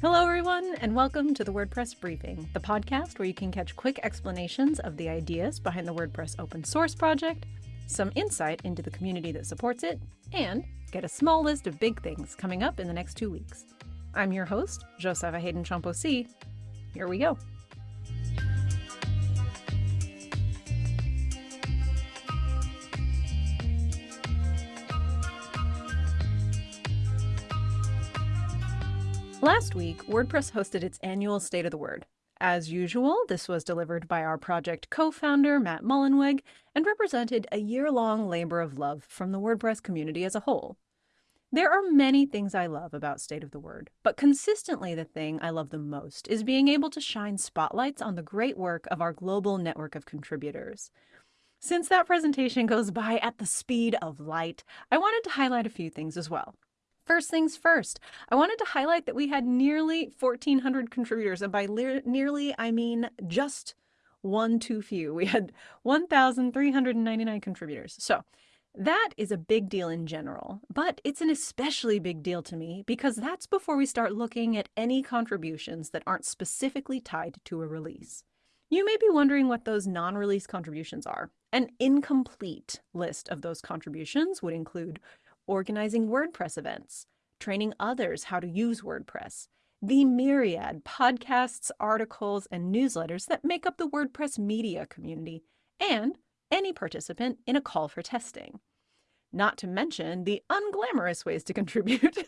Hello, everyone, and welcome to the WordPress Briefing, the podcast where you can catch quick explanations of the ideas behind the WordPress open source project, some insight into the community that supports it, and get a small list of big things coming up in the next two weeks. I'm your host, Josepha Haden Chomphosy. Here we go. Last week, WordPress hosted its annual State of the Word. As usual, this was delivered by our project co-founder, Matt Mullenweg, and represented a year-long labor of love from the WordPress community as a whole. There are many things I love about State of the Word, but consistently the thing I love the most is being able to shine spotlights on the great work of our global network of contributors. Since that presentation goes by at the speed of light, I wanted to highlight a few things as well. First things first, I wanted to highlight that we had nearly 1,400 contributors, and by nearly, I mean just one too few. We had 1,399 contributors. So that is a big deal in general, but it's an especially big deal to me because that's before we start looking at any contributions that aren't specifically tied to a release. You may be wondering what those non-release contributions are. An incomplete list of those contributions would include organizing WordPress events, training others how to use WordPress, the myriad podcasts, articles, and newsletters that make up the WordPress media community, and any participant in a call for testing. Not to mention the unglamorous ways to contribute,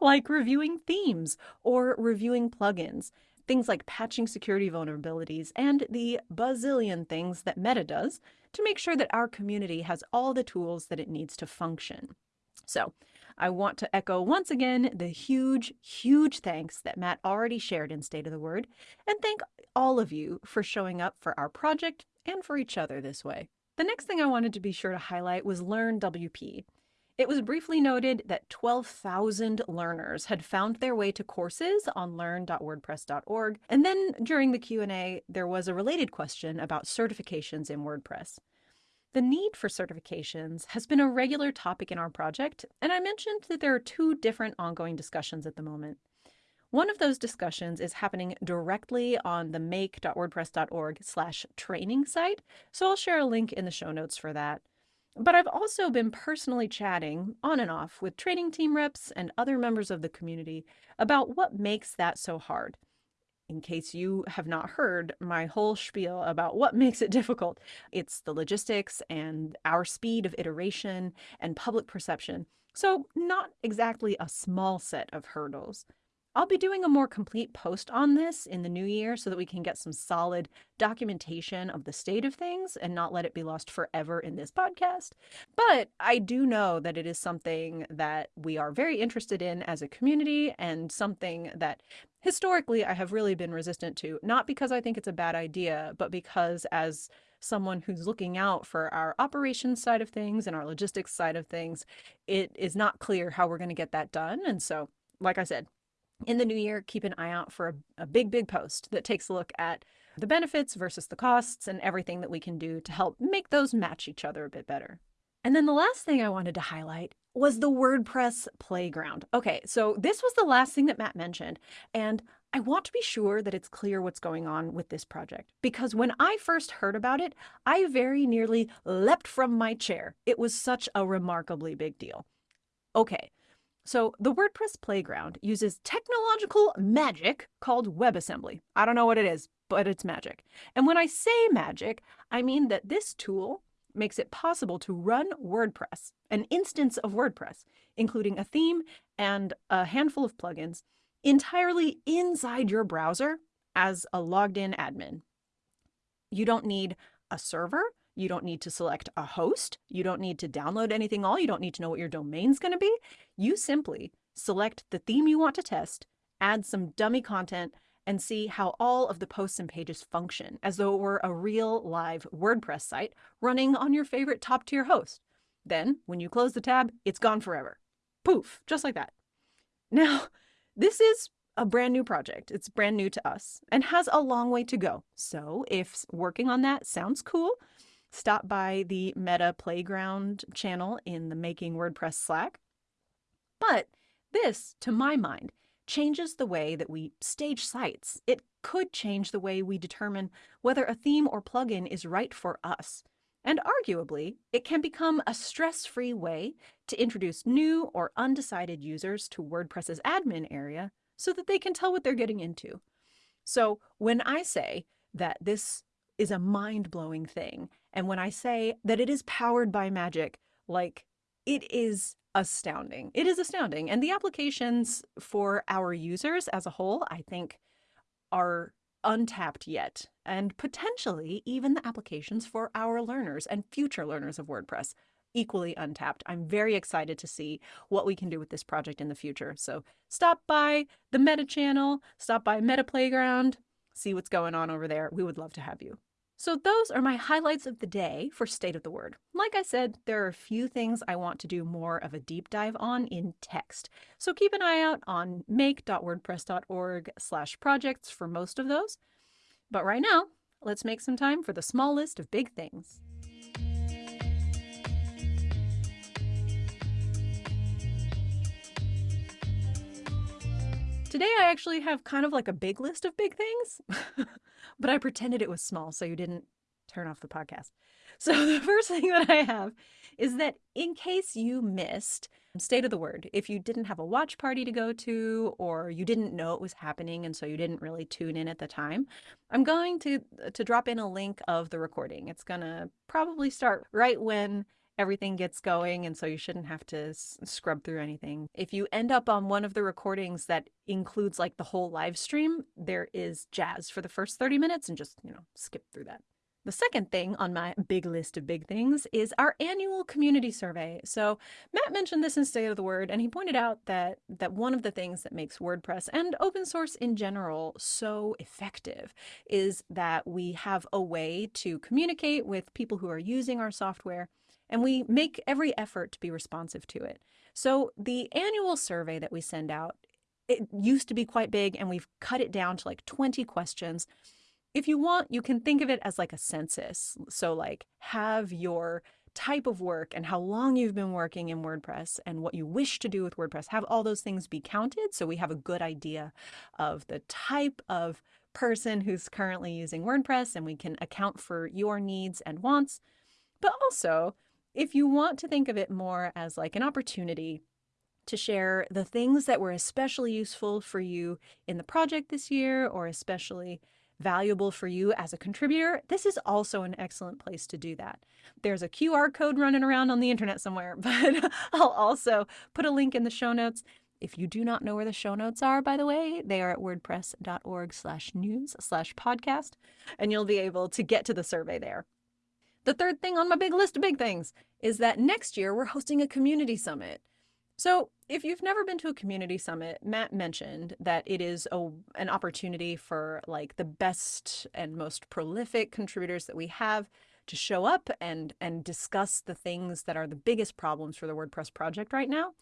like reviewing themes or reviewing plugins, things like patching security vulnerabilities, and the bazillion things that Meta does to make sure that our community has all the tools that it needs to function. So I want to echo once again the huge, huge thanks that Matt already shared in State of the Word, and thank all of you for showing up for our project and for each other this way. The next thing I wanted to be sure to highlight was Learn WP. It was briefly noted that 12,000 learners had found their way to courses on learn.wordpress.org, and then during the Q&A, there was a related question about certifications in WordPress. The need for certifications has been a regular topic in our project, and I mentioned that there are two different ongoing discussions at the moment. One of those discussions is happening directly on the make.wordpress.org slash training site, so I'll share a link in the show notes for that. But I've also been personally chatting on and off with training team reps and other members of the community about what makes that so hard in case you have not heard my whole spiel about what makes it difficult, it's the logistics and our speed of iteration and public perception. So, not exactly a small set of hurdles. I'll be doing a more complete post on this in the new year so that we can get some solid documentation of the state of things and not let it be lost forever in this podcast. But I do know that it is something that we are very interested in as a community and something that historically I have really been resistant to, not because I think it's a bad idea, but because as someone who's looking out for our operations side of things and our logistics side of things, it is not clear how we're going to get that done. And so, like I said, in the new year, keep an eye out for a, a big, big post that takes a look at the benefits versus the costs and everything that we can do to help make those match each other a bit better. And then the last thing I wanted to highlight was the WordPress playground. Okay, so this was the last thing that Matt mentioned, and I want to be sure that it's clear what's going on with this project because when I first heard about it, I very nearly leapt from my chair. It was such a remarkably big deal. Okay, so the WordPress Playground uses technological magic called WebAssembly. I don't know what it is, but it's magic. And when I say magic, I mean that this tool makes it possible to run WordPress, an instance of WordPress, including a theme and a handful of plugins, entirely inside your browser as a logged in admin. You don't need a server. You don't need to select a host. You don't need to download anything all. You don't need to know what your domain's going to be. You simply select the theme you want to test, add some dummy content, and see how all of the posts and pages function as though it were a real live WordPress site running on your favorite top tier host. Then, when you close the tab, it's gone forever. Poof, just like that. Now, this is a brand new project. It's brand new to us and has a long way to go. So, if working on that sounds cool, stop by the Meta Playground channel in the Making WordPress Slack. But this, to my mind, changes the way that we stage sites. It could change the way we determine whether a theme or plugin is right for us. And arguably, it can become a stress free way to introduce new or undecided users to WordPress's admin area so that they can tell what they're getting into. So when I say that this is a mind blowing thing, and when I say that it is powered by magic, like it is astounding. It is astounding. And the applications for our users as a whole, I think, are untapped yet, and potentially even the applications for our learners and future learners of WordPress equally untapped. I'm very excited to see what we can do with this project in the future. So stop by the Meta channel, stop by Meta Playground, see what's going on over there. We would love to have you. So those are my highlights of the day for State of the Word. Like I said, there are a few things I want to do more of a deep dive on in text. So keep an eye out on make.wordpress.org slash projects for most of those. But right now, let's make some time for the small list of big things. Today I actually have kind of like a big list of big things, but I pretended it was small so you didn't turn off the podcast. So the first thing that I have is that in case you missed state of the word, if you didn't have a watch party to go to or you didn't know it was happening and so you didn't really tune in at the time, I'm going to to drop in a link of the recording. It's going to probably start right when everything gets going and so you shouldn't have to scrub through anything. If you end up on one of the recordings that includes like the whole live stream, there is jazz for the first 30 minutes and just, you know, skip through that. The second thing on my big list of big things is our annual community survey. So Matt mentioned this in State of the Word, and he pointed out that that one of the things that makes WordPress and open source in general so effective is that we have a way to communicate with people who are using our software and we make every effort to be responsive to it. So the annual survey that we send out, it used to be quite big and we've cut it down to like 20 questions. If you want, you can think of it as like a census. So like have your type of work and how long you've been working in WordPress and what you wish to do with WordPress, have all those things be counted so we have a good idea of the type of person who's currently using WordPress and we can account for your needs and wants. But also, if you want to think of it more as like an opportunity to share the things that were especially useful for you in the project this year or especially valuable for you as a contributor, this is also an excellent place to do that. There's a QR code running around on the internet somewhere, but I'll also put a link in the show notes. If you do not know where the show notes are, by the way, they are at wordpress.org slash news slash podcast, and you'll be able to get to the survey there. The third thing on my big list of big things is that next year we're hosting a community summit. So, if you've never been to a community summit, Matt mentioned that it is a, an opportunity for like the best and most prolific contributors that we have to show up and and discuss the things that are the biggest problems for the WordPress project right now.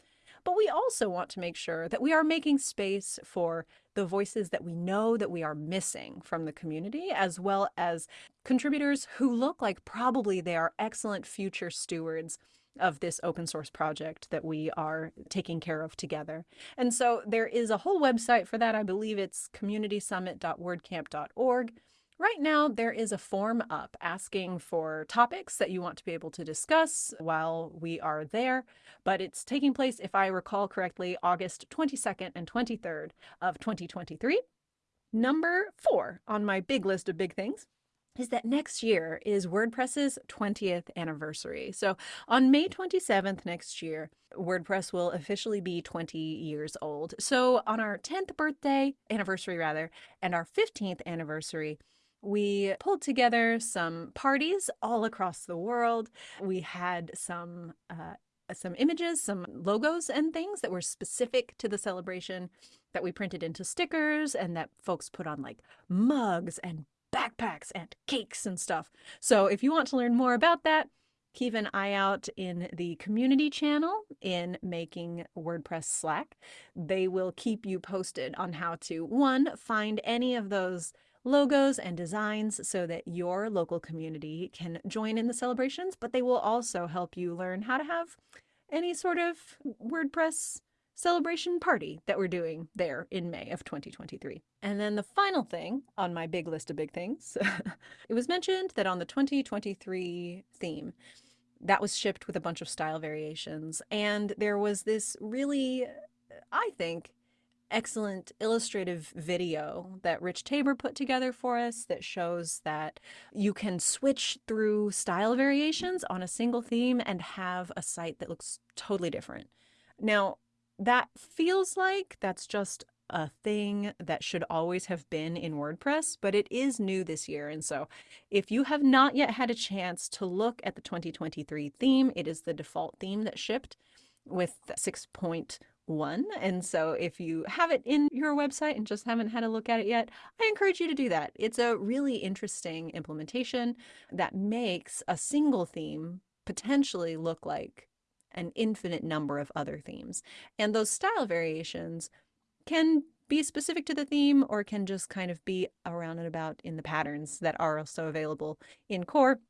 But we also want to make sure that we are making space for the voices that we know that we are missing from the community, as well as contributors who look like probably they are excellent future stewards of this open source project that we are taking care of together. And so there is a whole website for that. I believe it's communitysummit.wordcamp.org. Right now, there is a form up asking for topics that you want to be able to discuss while we are there, but it's taking place, if I recall correctly, August 22nd and 23rd of 2023. Number four on my big list of big things is that next year is WordPress's 20th anniversary. So on May 27th next year, WordPress will officially be 20 years old. So on our 10th birthday anniversary, rather, and our 15th anniversary, we pulled together some parties all across the world. We had some uh, some images, some logos and things that were specific to the celebration that we printed into stickers and that folks put on like mugs and backpacks and cakes and stuff. So if you want to learn more about that, keep an eye out in the community channel in Making WordPress Slack. They will keep you posted on how to one, find any of those logos and designs so that your local community can join in the celebrations, but they will also help you learn how to have any sort of WordPress celebration party that we're doing there in May of 2023. And then the final thing on my big list of big things, it was mentioned that on the 2023 theme, that was shipped with a bunch of style variations. And there was this really, I think, excellent illustrative video that Rich Tabor put together for us that shows that you can switch through style variations on a single theme and have a site that looks totally different. Now, that feels like that's just a thing that should always have been in WordPress, but it is new this year. And so if you have not yet had a chance to look at the 2023 theme, it is the default theme that shipped with 6.1. And so if you have it in your website and just haven't had a look at it yet, I encourage you to do that. It's a really interesting implementation that makes a single theme potentially look like an infinite number of other themes. And those style variations can be specific to the theme or can just kind of be around and about in the patterns that are also available in core.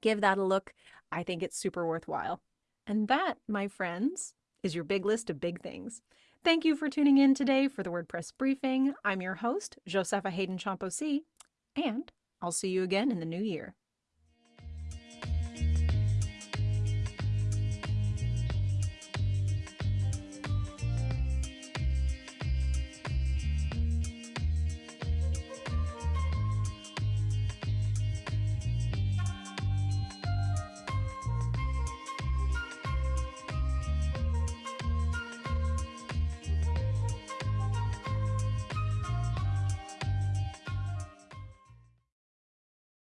Give that a look. I think it's super worthwhile. And that, my friends, is your big list of big things. Thank you for tuning in today for the WordPress briefing. I'm your host, Josepha Haden Chomphosy, and I'll see you again in the new year.